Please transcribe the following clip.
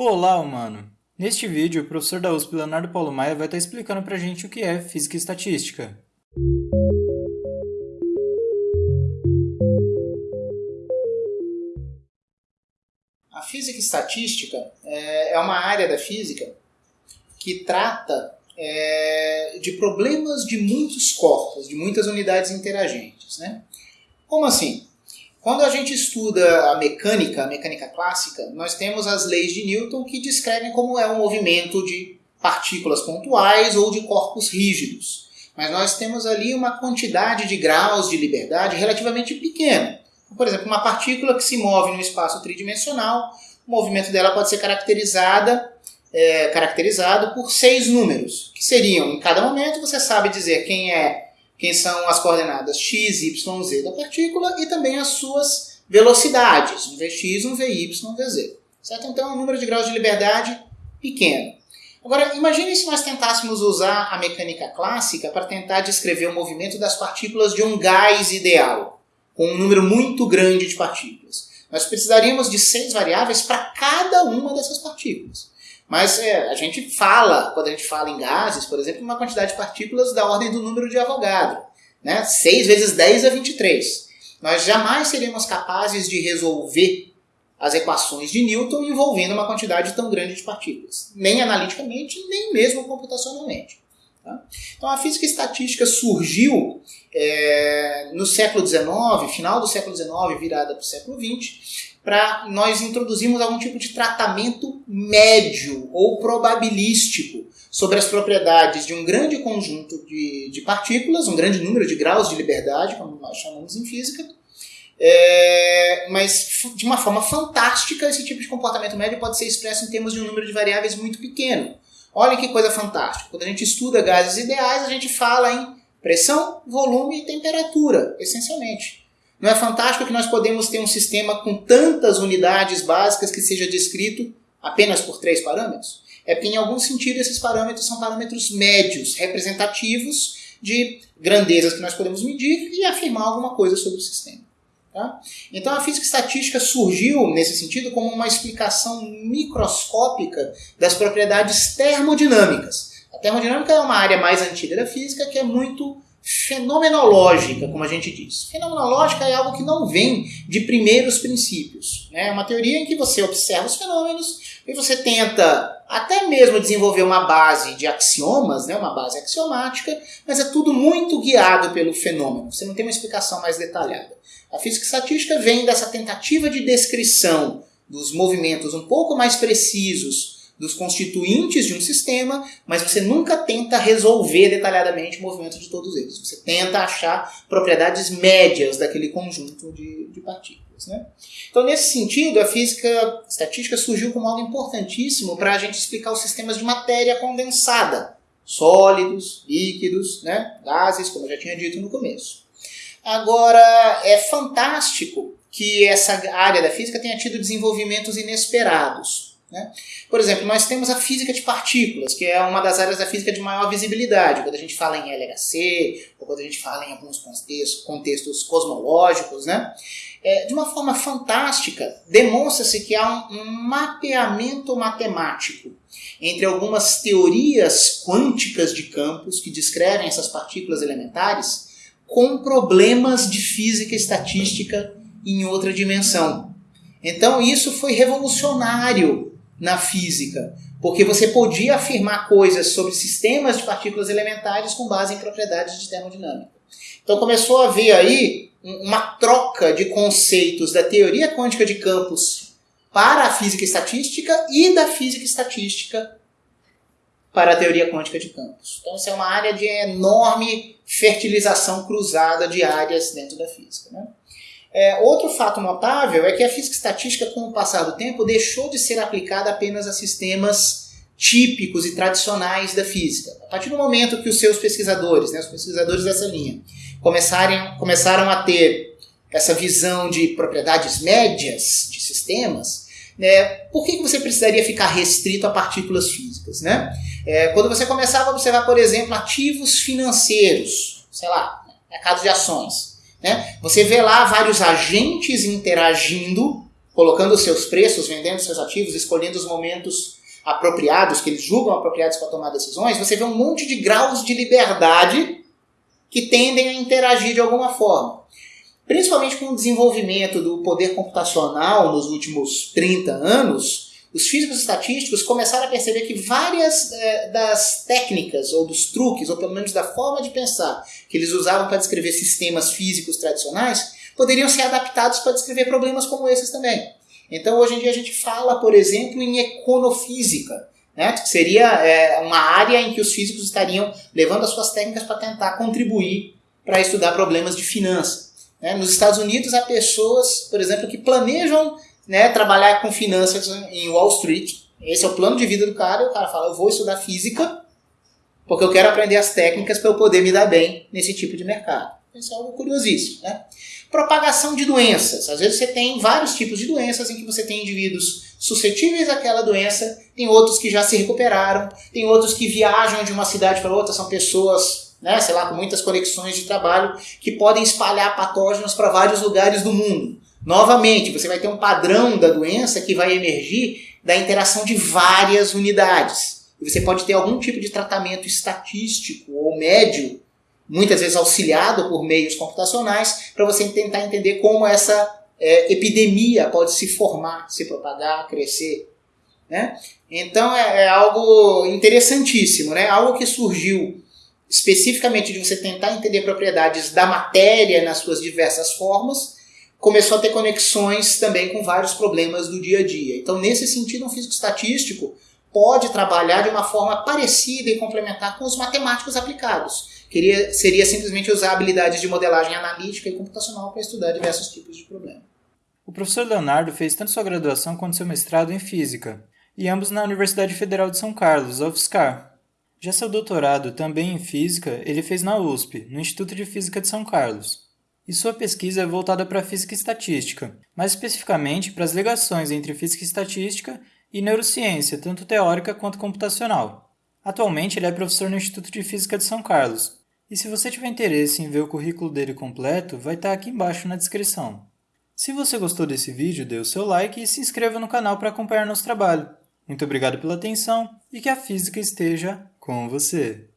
Olá, humano! Neste vídeo, o professor da USP, Leonardo Paulo Maia, vai estar explicando pra gente o que é Física e Estatística. A Física e Estatística é, é uma área da física que trata é, de problemas de muitos corpos, de muitas unidades interagentes. Né? Como assim? Quando a gente estuda a mecânica, a mecânica clássica, nós temos as leis de Newton que descrevem como é o movimento de partículas pontuais ou de corpos rígidos. Mas nós temos ali uma quantidade de graus de liberdade relativamente pequena. Por exemplo, uma partícula que se move no espaço tridimensional, o movimento dela pode ser caracterizada, é, caracterizado por seis números, que seriam, em cada momento, você sabe dizer quem é quem são as coordenadas x, y, z da partícula e também as suas velocidades, um vx, um vy, um vz. Certo? Então é um número de graus de liberdade pequeno. Agora, imagine se nós tentássemos usar a mecânica clássica para tentar descrever o movimento das partículas de um gás ideal, com um número muito grande de partículas. Nós precisaríamos de seis variáveis para cada uma dessas partículas. Mas é, a gente fala, quando a gente fala em gases, por exemplo, uma quantidade de partículas da ordem do número de Avogadro. Né? 6 vezes 10 é 23. Nós jamais seríamos capazes de resolver as equações de Newton envolvendo uma quantidade tão grande de partículas. Nem analiticamente, nem mesmo computacionalmente. Tá? Então a física estatística surgiu é, no século XIX, final do século XIX, virada para o século XX, para nós introduzirmos algum tipo de tratamento médio ou probabilístico sobre as propriedades de um grande conjunto de, de partículas, um grande número de graus de liberdade, como nós chamamos em física, é, mas de uma forma fantástica, esse tipo de comportamento médio pode ser expresso em termos de um número de variáveis muito pequeno. Olha que coisa fantástica. Quando a gente estuda gases ideais, a gente fala em pressão, volume e temperatura, essencialmente. Não é fantástico que nós podemos ter um sistema com tantas unidades básicas que seja descrito apenas por três parâmetros? É porque, em algum sentido, esses parâmetros são parâmetros médios, representativos de grandezas que nós podemos medir e afirmar alguma coisa sobre o sistema. Tá? Então, a física estatística surgiu, nesse sentido, como uma explicação microscópica das propriedades termodinâmicas. A termodinâmica é uma área mais antiga da física que é muito fenomenológica, como a gente diz. Fenomenológica é algo que não vem de primeiros princípios. Né? É uma teoria em que você observa os fenômenos e você tenta até mesmo desenvolver uma base de axiomas, né? uma base axiomática, mas é tudo muito guiado pelo fenômeno. Você não tem uma explicação mais detalhada. A física estatística vem dessa tentativa de descrição dos movimentos um pouco mais precisos dos constituintes de um sistema, mas você nunca tenta resolver detalhadamente o movimento de todos eles. Você tenta achar propriedades médias daquele conjunto de, de partículas. Né? Então, nesse sentido, a física estatística surgiu como algo importantíssimo para a gente explicar os sistemas de matéria condensada, sólidos, líquidos, né? gases, como eu já tinha dito no começo. Agora, é fantástico que essa área da física tenha tido desenvolvimentos inesperados. Né? Por exemplo, nós temos a física de partículas, que é uma das áreas da física de maior visibilidade, quando a gente fala em LHC, ou quando a gente fala em alguns contextos, contextos cosmológicos. Né? É, de uma forma fantástica, demonstra-se que há um, um mapeamento matemático entre algumas teorias quânticas de campos que descrevem essas partículas elementares com problemas de física estatística em outra dimensão. Então isso foi revolucionário na física, porque você podia afirmar coisas sobre sistemas de partículas elementares com base em propriedades de termodinâmica. Então começou a haver aí uma troca de conceitos da teoria quântica de campos para a física estatística e da física estatística para a teoria quântica de campos. Então, isso é uma área de enorme fertilização cruzada de áreas dentro da física. Né? É, outro fato notável é que a física estatística, com o passar do tempo, deixou de ser aplicada apenas a sistemas típicos e tradicionais da física. A partir do momento que os seus pesquisadores, né, os pesquisadores dessa linha, começarem, começaram a ter essa visão de propriedades médias de sistemas, né, por que, você precisaria ficar restrito a partículas físicas? Né? É, quando você começava a observar, por exemplo, ativos financeiros, sei lá, mercado de ações, né? Você vê lá vários agentes interagindo colocando seus preços, vendendo seus ativos, escolhendo os momentos apropriados, que eles julgam apropriados para tomar decisões, você vê um monte de graus de liberdade que tendem a interagir de alguma forma. Principalmente com o desenvolvimento do poder computacional nos últimos 30 anos, os físicos estatísticos começaram a perceber que várias é, das técnicas, ou dos truques, ou pelo menos da forma de pensar que eles usavam para descrever sistemas físicos tradicionais, poderiam ser adaptados para descrever problemas como esses também. Então, hoje em dia, a gente fala, por exemplo, em econofísica, né? que seria é, uma área em que os físicos estariam levando as suas técnicas para tentar contribuir para estudar problemas de finança. Né? Nos Estados Unidos, há pessoas, por exemplo, que planejam né, trabalhar com finanças em Wall Street. Esse é o plano de vida do cara, e o cara fala, eu vou estudar física, porque eu quero aprender as técnicas para eu poder me dar bem nesse tipo de mercado. Isso é algo curiosíssimo. Né? Propagação de doenças. Às vezes você tem vários tipos de doenças em que você tem indivíduos suscetíveis àquela doença, tem outros que já se recuperaram, tem outros que viajam de uma cidade para outra, são pessoas, né, sei lá, com muitas conexões de trabalho, que podem espalhar patógenos para vários lugares do mundo. Novamente, você vai ter um padrão da doença que vai emergir da interação de várias unidades. E você pode ter algum tipo de tratamento estatístico ou médio, muitas vezes auxiliado por meios computacionais, para você tentar entender como essa é, epidemia pode se formar, se propagar, crescer. Né? Então é, é algo interessantíssimo, né? algo que surgiu especificamente de você tentar entender propriedades da matéria nas suas diversas formas começou a ter conexões também com vários problemas do dia a dia. Então, nesse sentido, um físico estatístico pode trabalhar de uma forma parecida e complementar com os matemáticos aplicados. Queria, seria simplesmente usar habilidades de modelagem analítica e computacional para estudar diversos tipos de problemas. O professor Leonardo fez tanto sua graduação quanto seu mestrado em física, e ambos na Universidade Federal de São Carlos, UFSCar. Já seu doutorado, também em física, ele fez na USP, no Instituto de Física de São Carlos e sua pesquisa é voltada para a física estatística, mais especificamente para as ligações entre física estatística e neurociência, tanto teórica quanto computacional. Atualmente ele é professor no Instituto de Física de São Carlos, e se você tiver interesse em ver o currículo dele completo, vai estar aqui embaixo na descrição. Se você gostou desse vídeo, dê o seu like e se inscreva no canal para acompanhar nosso trabalho. Muito obrigado pela atenção e que a física esteja com você!